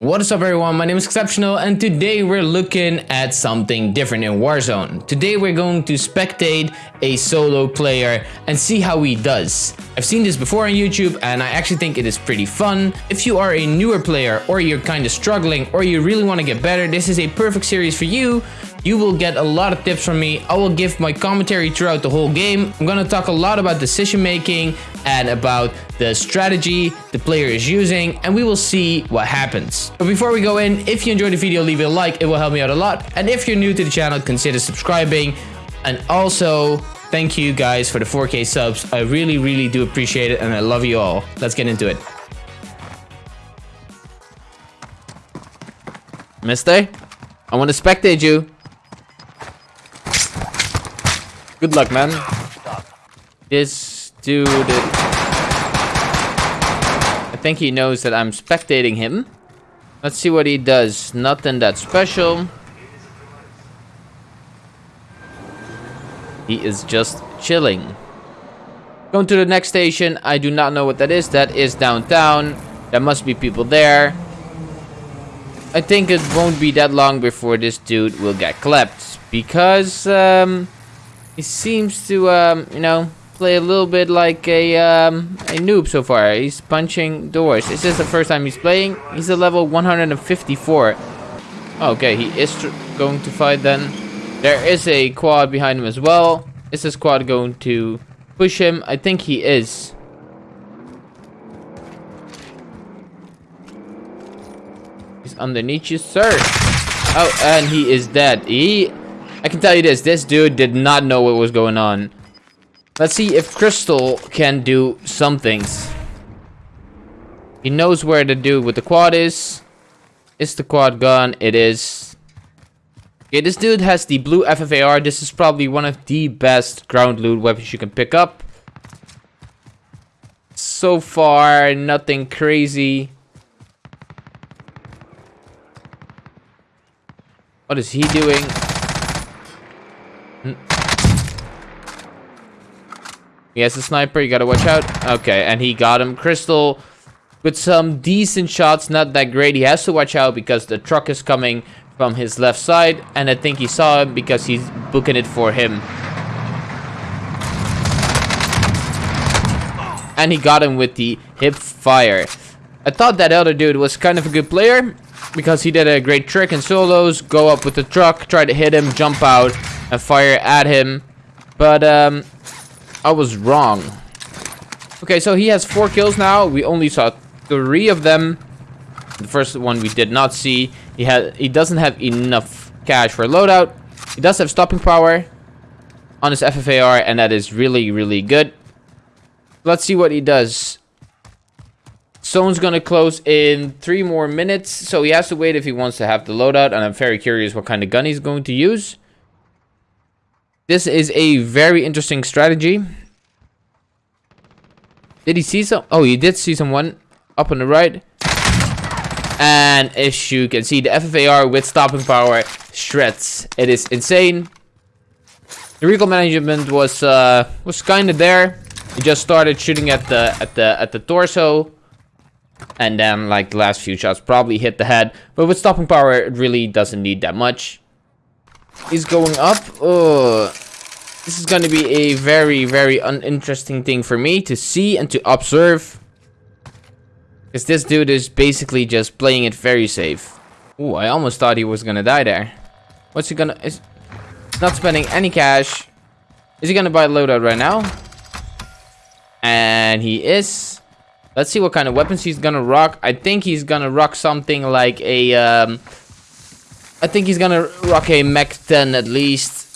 What is up everyone, my name is Exceptional and today we're looking at something different in Warzone. Today we're going to spectate a solo player and see how he does. I've seen this before on YouTube and I actually think it is pretty fun. If you are a newer player or you're kind of struggling or you really want to get better, this is a perfect series for you you will get a lot of tips from me. I will give my commentary throughout the whole game. I'm gonna talk a lot about decision making and about the strategy the player is using and we will see what happens. But before we go in, if you enjoyed the video, leave a like. It will help me out a lot. And if you're new to the channel, consider subscribing. And also, thank you guys for the 4K subs. I really, really do appreciate it and I love you all. Let's get into it. Mister, I want to spectate you. Good luck, man. This dude... I think he knows that I'm spectating him. Let's see what he does. Nothing that special. He is just chilling. Going to the next station. I do not know what that is. That is downtown. There must be people there. I think it won't be that long before this dude will get clapped. Because, um... He seems to, um, you know, play a little bit like a, um, a noob so far. He's punching doors. Is this the first time he's playing? He's a level 154. Okay, he is going to fight then. There is a quad behind him as well. Is this quad going to push him? I think he is. He's underneath you, sir. Oh, and he is dead. He I can tell you this, this dude did not know what was going on. Let's see if Crystal can do some things. He knows where the dude with the quad is. Is the quad gone? It is. Okay, this dude has the blue FFAR. This is probably one of the best ground loot weapons you can pick up. So far, nothing crazy. What is he doing? Hmm. He has a sniper, you gotta watch out. Okay, and he got him. Crystal with some decent shots, not that great. He has to watch out because the truck is coming from his left side. And I think he saw him because he's booking it for him. And he got him with the hip fire. I thought that other dude was kind of a good player because he did a great trick in solos. Go up with the truck, try to hit him, jump out, and fire at him. But um, I was wrong. Okay, so he has four kills now. We only saw three of them. The first one we did not see. He had he doesn't have enough cash for loadout. He does have stopping power on his FFAR, and that is really, really good. Let's see what he does. Zone's gonna close in three more minutes, so he has to wait if he wants to have the loadout, and I'm very curious what kind of gun he's going to use. This is a very interesting strategy. Did he see some? Oh, he did see someone up on the right. And as you can see, the FFAR with stopping power shreds. It is insane. The recoil management was uh, was kind of there. He just started shooting at the at the at the torso, and then like the last few shots probably hit the head. But with stopping power, it really doesn't need that much. He's going up. This is going to be a very, very uninteresting thing for me to see and to observe. Because this dude is basically just playing it very safe. Ooh, I almost thought he was going to die there. What's he going to... Is not spending any cash. Is he going to buy loadout right now? And he is. Let's see what kind of weapons he's going to rock. I think he's going to rock something like a... Um, I think he's gonna rock a Mach 10 at least.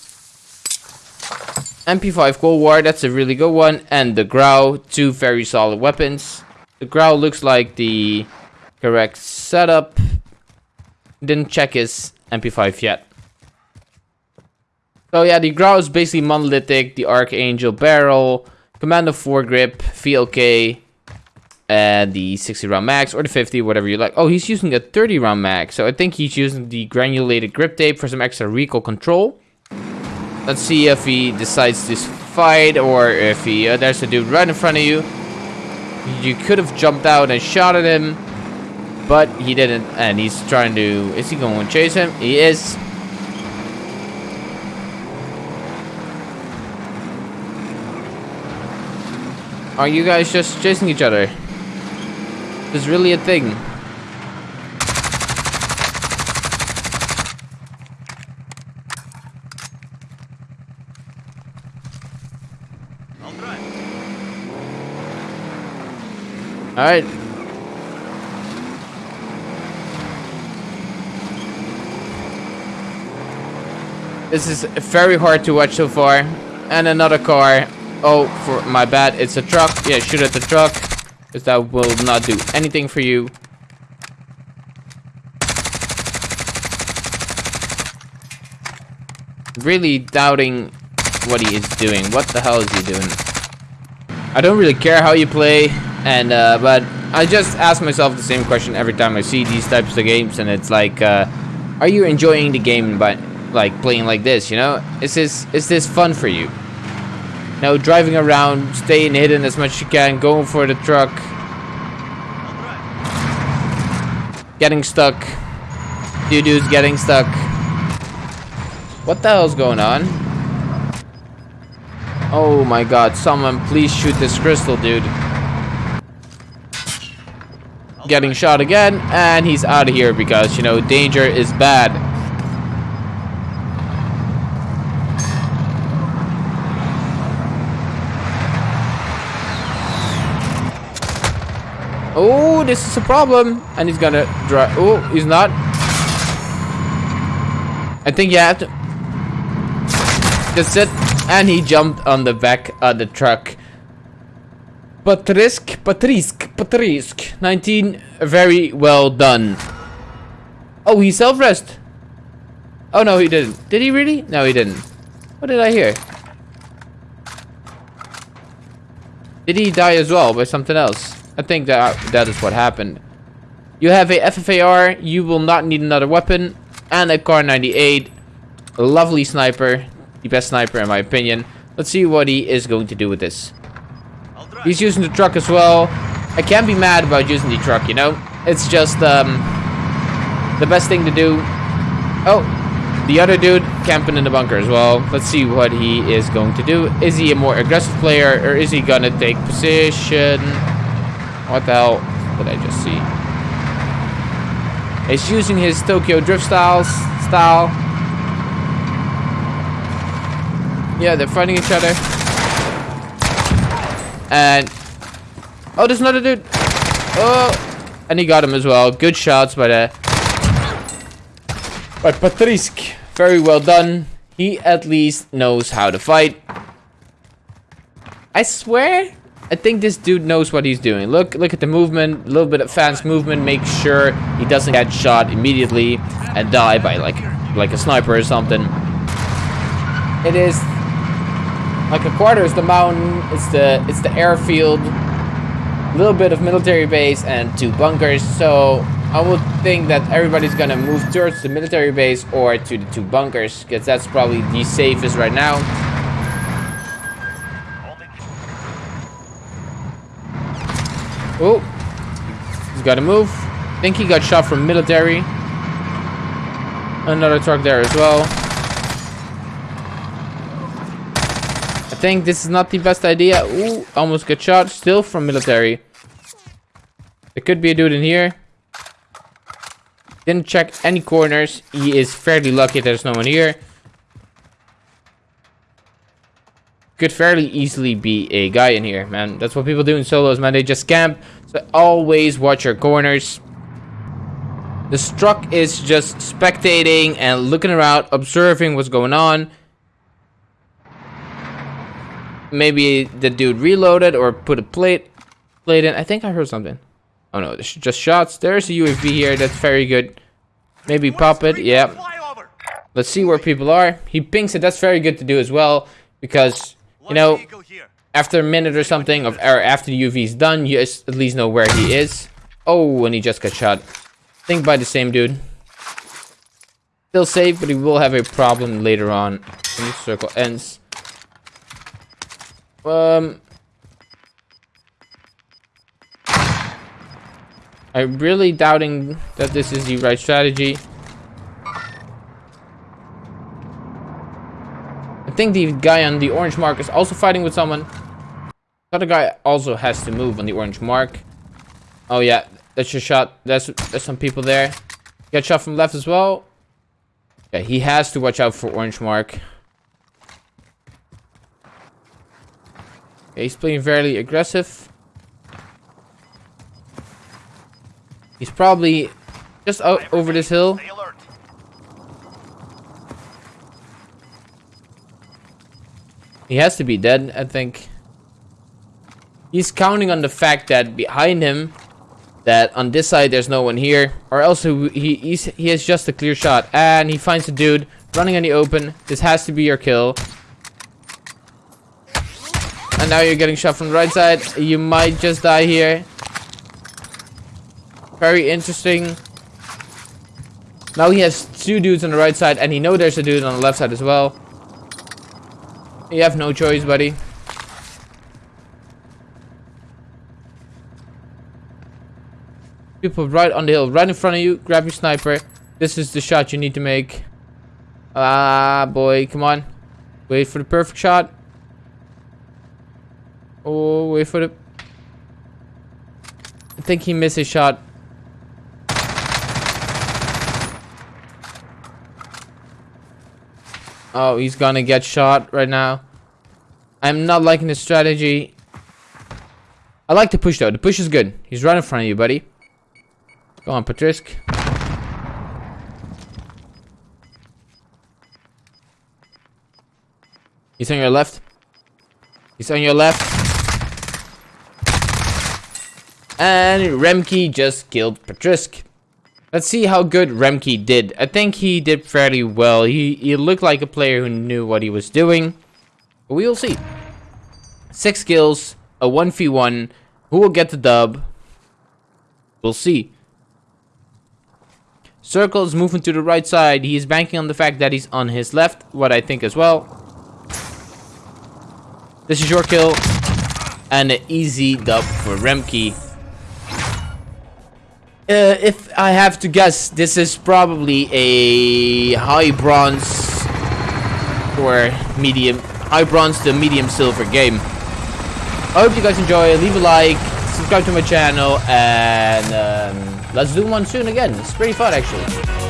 MP5 Cold War, that's a really good one. And the Grau, two very solid weapons. The Grau looks like the correct setup. Didn't check his MP5 yet. So yeah, the Grau is basically monolithic, the Archangel barrel, Commando foregrip, VLK, and the 60 round max or the 50 whatever you like oh he's using a 30 round max so i think he's using the granulated grip tape for some extra recoil control let's see if he decides to fight or if he uh, there's a dude right in front of you you could have jumped out and shot at him But he didn't, and he's trying to... Is he going to chase him? He is. Are you guys just chasing each other? Is really a thing. Alright. This is very hard to watch so far. And another car. Oh, for my bad. It's a truck. Yeah, shoot at the truck. Because that will not do anything for you. Really doubting what he is doing. What the hell is he doing? I don't really care how you play. And, uh, but I just ask myself the same question every time I see these types of games. And it's like, uh, are you enjoying the game by, like, playing like this, you know? Is this, is this fun for you? Now, driving around, staying hidden as much as you can, going for the truck. Getting stuck. Two dudes getting stuck. What the hell's going on? Oh my god, someone please shoot this crystal, dude getting shot again, and he's out of here because, you know, danger is bad. Oh, this is a problem. And he's gonna drive. Oh, he's not. I think you have to. That's it. And he jumped on the back of the truck. Patrisk, Patrisk, Patrisk. 19, very well done. Oh, he self-rest. Oh, no, he didn't. Did he really? No, he didn't. What did I hear? Did he die as well by something else? I think that that is what happened. You have a FFAR. You will not need another weapon. And a Kar98. A lovely sniper. The best sniper in my opinion. Let's see what he is going to do with this. He's using the truck as well. I can't be mad about using the truck, you know? It's just um, the best thing to do. Oh, the other dude camping in the bunker as well. Let's see what he is going to do. Is he a more aggressive player or is he going to take position? What the hell did I just see? He's using his Tokyo Drift styles, style. Yeah, they're fighting each other. And oh, there's another dude. Oh, and he got him as well. Good shots by the by Patrisk. Very well done. He at least knows how to fight. I swear, I think this dude knows what he's doing. Look, look at the movement. A little bit of fast movement. Make sure he doesn't get shot immediately and die by like like a sniper or something. It is like a quarter is the mountain, it's the it's the airfield, a little bit of military base and two bunkers. So I would think that everybody's gonna move towards the military base or to the two bunkers, because that's probably the safest right now. Oh, he's gotta move. I think he got shot from military. Another truck there as well. I think this is not the best idea. Ooh, almost got shot. Still from military. There could be a dude in here. Didn't check any corners. He is fairly lucky there's no one here. Could fairly easily be a guy in here, man. That's what people do in solos, man. They just camp. So always watch your corners. The struck is just spectating and looking around, observing what's going on maybe the dude reloaded or put a plate plate in. I think I heard something. Oh no, just shots. There's a UAV here. That's very good. Maybe pop it. Yeah. Let's see where people are. He pings it. That's very good to do as well. Because, you know, after a minute or something, of or after the UV is done, you at least know where he is. Oh, and he just got shot. Think by the same dude. Still safe, but he will have a problem later on when circle ends. Um. I'm really doubting that this is the right strategy. Think the guy on the orange mark is also fighting with someone. The other guy also has to move on the orange mark. Oh yeah, that's your shot. There's, there's some people there. Get shot from left as well. Yeah, he has to watch out for orange mark. Yeah, he's playing very aggressive. He's probably just out over this hill. He has to be dead, I think. He's counting on the fact that behind him, that on this side there's no one here, or else he he's, he has just a clear shot, and he finds a dude running in the open. This has to be your kill. And now you're getting shot from the right side. You might just die here. Very interesting. Now he has two dudes on the right side, and he know there's a dude on the left side as well. You have no choice, buddy. People right on the hill, right in front of you. Grab your sniper. This is the shot you need to make. Ah, boy, come on. Wait for the perfect shot. Oh, wait for the... I think he missed his shot. Oh, he's gonna get shot right now. I'm not liking the strategy. I like the push though. The push is good. He's right in front of you, buddy. Go on, Patrisk. He's on your left. He's on your left. And Remke just killed Patrisk. Let's see how good Remke did. I think he did fairly well. He, he looked like a player who knew what he was doing. But we will see. Six kills, a 1v1. Who will get the dub? We'll see. Circle is moving to the right side. He is banking on the fact that he's on his left, what I think as well. This is your kill. And an easy dub for Remke. Uh, if I have to guess, this is probably a high bronze or medium, high bronze to medium silver game. I hope you guys enjoy. Leave a like, subscribe to my channel, and um, let's do one soon again. It's pretty fun actually.